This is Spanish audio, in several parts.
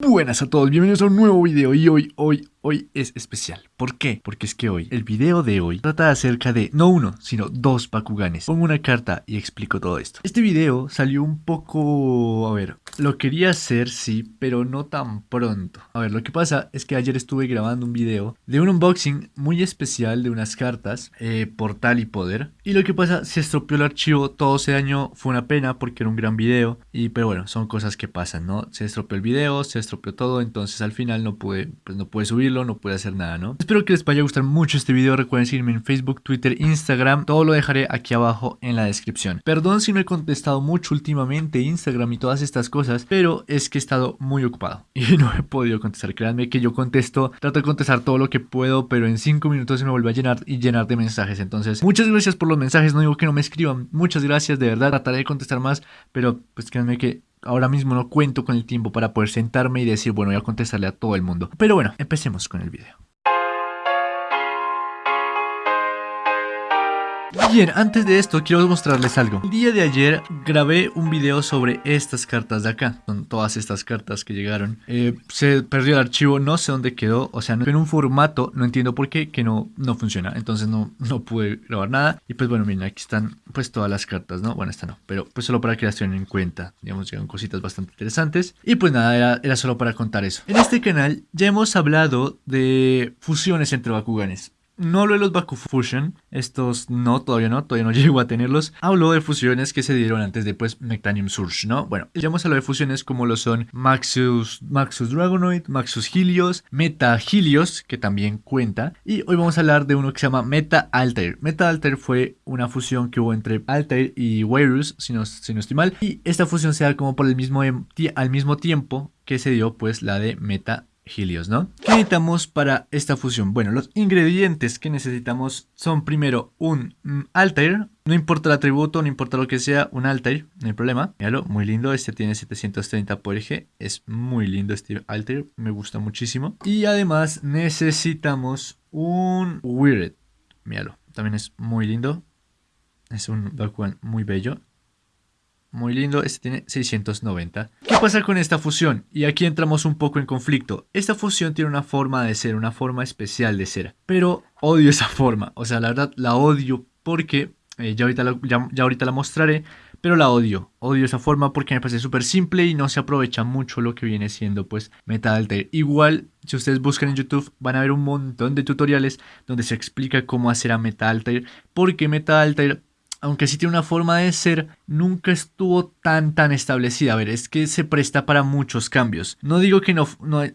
Buenas a todos, bienvenidos a un nuevo video y hoy, hoy, hoy es especial. ¿Por qué? Porque es que hoy, el video de hoy trata acerca de no uno, sino dos Bakuganes. Pongo una carta y explico todo esto. Este video salió un poco... a ver, lo quería hacer, sí, pero no tan pronto. A ver, lo que pasa es que ayer estuve grabando un video de un unboxing muy especial de unas cartas, eh, Portal y Poder. Y lo que pasa, se estropeó el archivo, todo se dañó, fue una pena porque era un gran video. Y pero bueno, son cosas que pasan, ¿no? Se estropeó el video, se estropeó todo, entonces al final no pude, pues no pude subirlo, no pude hacer nada, ¿no? Espero que les vaya a gustar mucho este video, recuerden seguirme en Facebook, Twitter, Instagram, todo lo dejaré aquí abajo en la descripción. Perdón si no he contestado mucho últimamente Instagram y todas estas cosas, pero es que he estado muy ocupado y no he podido contestar, créanme que yo contesto, trato de contestar todo lo que puedo, pero en 5 minutos se me vuelve a llenar y llenar de mensajes, entonces muchas gracias por los mensajes, no digo que no me escriban, muchas gracias, de verdad, trataré de contestar más, pero pues créanme que ahora mismo no cuento con el tiempo para poder sentarme y decir, bueno, voy a contestarle a todo el mundo. Pero bueno, empecemos con el video. Bien, antes de esto quiero mostrarles algo. El día de ayer grabé un video sobre estas cartas de acá. Son todas estas cartas que llegaron. Eh, se perdió el archivo, no sé dónde quedó. O sea, en un formato, no entiendo por qué, que no, no funciona. Entonces no, no pude grabar nada. Y pues bueno, miren, aquí están pues todas las cartas, ¿no? Bueno, esta no, pero pues solo para que las tengan en cuenta. Digamos, llegan cositas bastante interesantes. Y pues nada, era, era solo para contar eso. En este canal ya hemos hablado de fusiones entre Bakuganes. No hablo de los Baku Fusion, estos no, todavía no, todavía no llego a tenerlos. Hablo de fusiones que se dieron antes de pues Mectanium Surge, ¿no? Bueno, ya hemos hablado de fusiones como lo son Maxus, Maxus Dragonoid, Maxus Helios, Meta Helios, que también cuenta. Y hoy vamos a hablar de uno que se llama Meta Alter. Meta Alter fue una fusión que hubo entre Alter y Virus, si no, si no estoy mal. Y esta fusión se da como por el mismo, al mismo tiempo que se dio pues la de Meta Helios, ¿no? ¿Qué necesitamos para esta fusión? Bueno, los ingredientes que necesitamos son primero un mm, Altair, no importa el atributo, no importa lo que sea, un Altair, no hay problema. Míralo, muy lindo, este tiene 730 por eje, es muy lindo este Altair, me gusta muchísimo. Y además necesitamos un Weird, míralo, también es muy lindo, es un Bakugan muy bello. Muy lindo, este tiene 690. ¿Qué pasa con esta fusión? Y aquí entramos un poco en conflicto. Esta fusión tiene una forma de ser, una forma especial de ser. Pero odio esa forma. O sea, la verdad la odio porque eh, ya, ahorita la, ya, ahorita la mostraré. Pero la odio, odio esa forma porque me parece súper simple y no se aprovecha mucho lo que viene siendo pues Meta Alter. Igual, si ustedes buscan en YouTube van a ver un montón de tutoriales donde se explica cómo hacer a Meta Alter. Porque Meta Alter aunque sí tiene una forma de ser, nunca estuvo tan tan establecida. A ver, es que se presta para muchos cambios. No digo que no,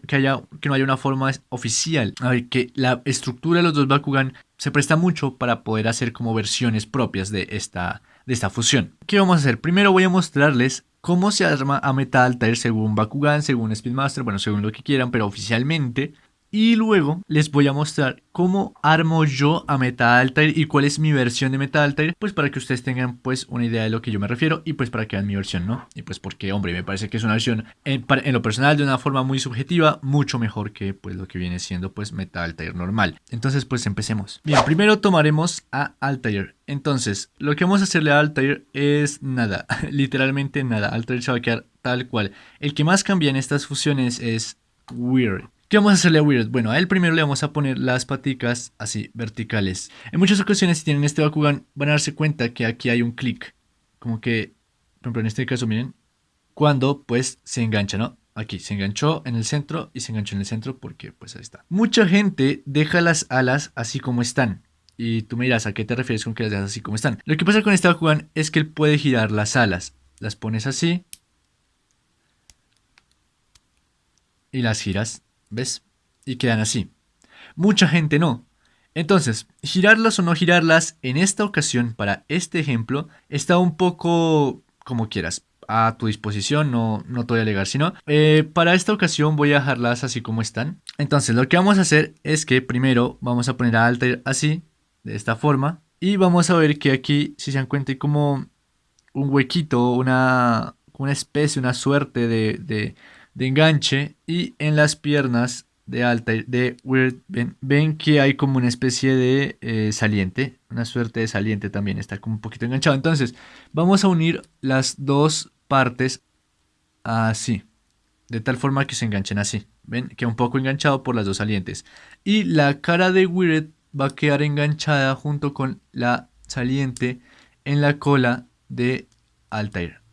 que haya, que no haya una forma oficial. A ver, que la estructura de los dos Bakugan se presta mucho para poder hacer como versiones propias de esta, de esta fusión. ¿Qué vamos a hacer? Primero voy a mostrarles cómo se arma a Metal Altair según Bakugan, según Speedmaster, bueno, según lo que quieran, pero oficialmente y luego les voy a mostrar cómo armo yo a Meta Altair y cuál es mi versión de Meta Altair, pues para que ustedes tengan pues una idea de lo que yo me refiero y pues para que vean mi versión, ¿no? Y pues porque, hombre, me parece que es una versión en, lo personal de una forma muy subjetiva, mucho mejor que pues lo que viene siendo pues Meta Altair normal. Entonces pues empecemos. Bien, primero tomaremos a Altair. Entonces, lo que vamos a hacerle a Altair es nada, literalmente nada. Altair se va a quedar tal cual. El que más cambia en estas fusiones es Weird. ¿Qué vamos a hacerle a Weird? Bueno, a él primero le vamos a poner las paticas así, verticales. En muchas ocasiones, si tienen este Bakugan, van a darse cuenta que aquí hay un clic. Como que, por ejemplo, en este caso, miren, cuando pues se engancha, ¿no? Aquí se enganchó en el centro y se enganchó en el centro porque pues ahí está. Mucha gente deja las alas así como están. Y tú me dirás, ¿a qué te refieres con que las dejas así como están? Lo que pasa con este Bakugan es que él puede girar las alas. Las pones así. Y las giras ¿Ves? Y quedan así. Mucha gente no. Entonces, girarlas o no girarlas en esta ocasión, para este ejemplo, está un poco como quieras, a tu disposición, no, no te voy a alegar, sino eh, para esta ocasión voy a dejarlas así como están. Entonces, lo que vamos a hacer es que primero vamos a poner a alter así, de esta forma, y vamos a ver que aquí, si se dan cuenta, hay como un huequito, una, una especie, una suerte de enganche y en las piernas de alta de Weird ven, que hay como una especie de eh, saliente, una suerte de saliente también, está como un poquito enganchado. Entonces vamos a unir las dos partes así, de tal forma que se enganchen así. ¿Ven? Queda un poco enganchado por las dos salientes. Y la cara de Wired va a quedar enganchada junto con la saliente en la cola de Altair.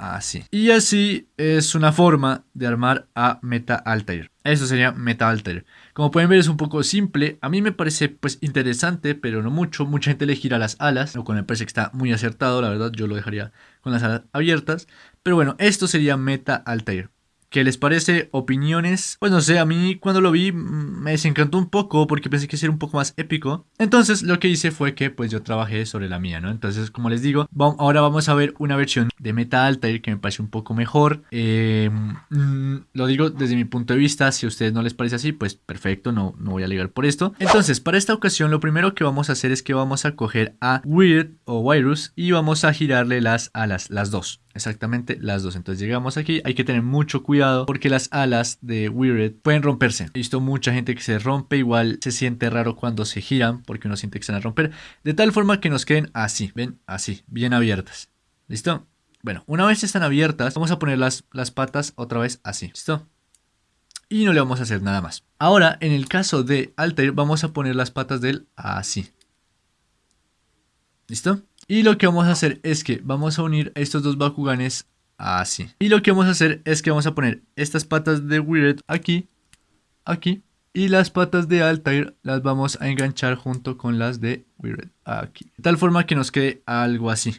Así. Y así es una forma de armar a Meta Altair. Eso sería Meta Altair. Como pueden ver es un poco simple. A mí me parece pues interesante, pero no mucho. Mucha gente le gira las alas, lo cual me parece que está muy acertado. La verdad yo lo dejaría con las alas abiertas. Pero bueno, esto sería Meta Altair. ¿Qué les parece? ¿Opiniones? Pues no sé, a mí cuando lo vi me desencantó un poco porque pensé que sería un poco más épico. Entonces lo que hice fue que pues yo trabajé sobre la mía, ¿no? Entonces como les digo, ahora vamos a ver una versión de Meta Altair que me parece un poco mejor. Eh, mm, lo digo desde mi punto de vista, si a ustedes no les parece así, pues perfecto, no, no voy a alegar por esto. Entonces para esta ocasión lo primero que vamos a hacer es que vamos a coger a Weird o Virus y vamos a girarle las alas, las dos. Exactamente las dos. Entonces llegamos aquí. Hay que tener mucho cuidado porque las alas de Weird pueden romperse. He visto mucha gente que se rompe. Igual se siente raro cuando se giran porque uno siente que se van a romper. De tal forma que nos queden así. ¿Ven? Así. Bien abiertas. ¿Listo? Bueno, una vez están abiertas, vamos a poner las, patas otra vez así. ¿Listo? Y no le vamos a hacer nada más. Ahora, en el caso de Altair, vamos a poner las patas del así. ¿Listo? Y lo que vamos a hacer es que vamos a unir estos dos Bakuganes así. Y lo que vamos a hacer es que vamos a poner estas patas de Weird aquí, aquí. Y las patas de Altair las vamos a enganchar junto con las de Weird aquí. De tal forma que nos quede algo así.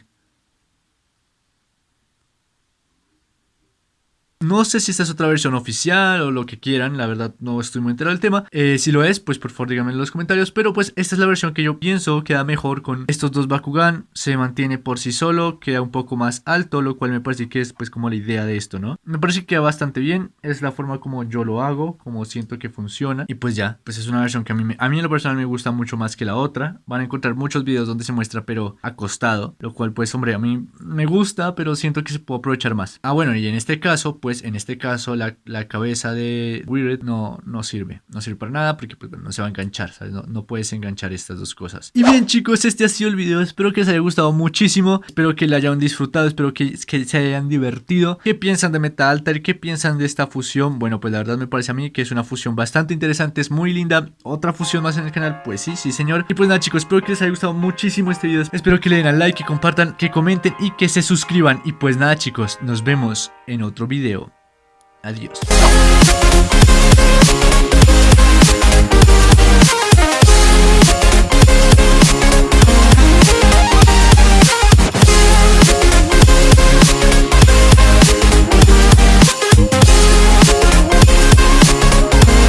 No sé si esta es otra versión oficial o lo que quieran, la verdad no estoy muy enterado del tema. Eh, si lo es, pues por favor díganme en los comentarios. Pero pues esta es la versión que yo pienso queda mejor con estos dos Bakugan. Se mantiene por sí solo, queda un poco más alto, lo cual me parece que es pues como la idea de esto, ¿no? Me parece que queda bastante bien, es la forma como yo lo hago, como siento que funciona. Y pues ya, pues es una versión que a mí, me, a mí en lo personal me gusta mucho más que la otra. Van a encontrar muchos videos donde se muestra pero acostado, lo cual pues hombre a mí me gusta, pero siento que se puede aprovechar más. Ah bueno, y en este caso pues pues en este caso la, cabeza de Weird no, no sirve, no sirve para nada porque pues, no se va a enganchar, No, puedes enganchar estas dos cosas. Y bien chicos, este ha sido el video, espero que les haya gustado muchísimo, espero que lo hayan disfrutado, espero que, que se hayan divertido. ¿Qué piensan de Metal Alter? ¿Qué piensan de esta fusión? Bueno, pues la verdad me parece a mí que es una fusión bastante interesante, es muy linda. Otra fusión más en el canal, pues sí, sí señor. Y pues nada chicos, espero que les haya gustado muchísimo este video, espero que le den al like, que compartan, que comenten y que se suscriban. Y pues nada chicos, nos vemos en otro video. Adiós.